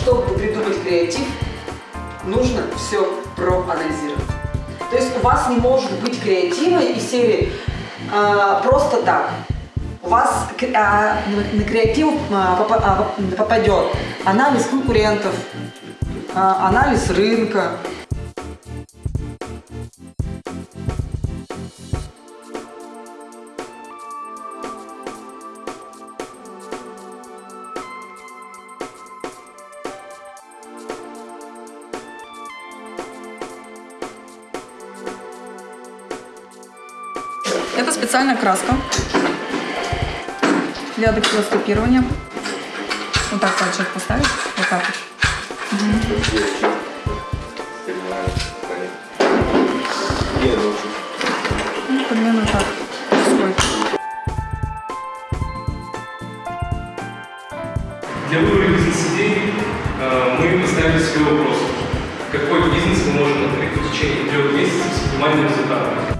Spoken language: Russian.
чтобы придумать креатив, нужно все проанализировать. То есть у вас не может быть креатива из серии а, просто так. У вас а, на креатив попа- а, попадет анализ конкурентов, а, анализ рынка, Это специальная краска для дактилоскопирования. Вот так пальчик поставить, вот так вот. Ну, примерно так. Для выбора бизнес-идей э, мы поставили себе вопрос, какой бизнес мы можем открыть в течение трех месяцев с оптимальным результатом.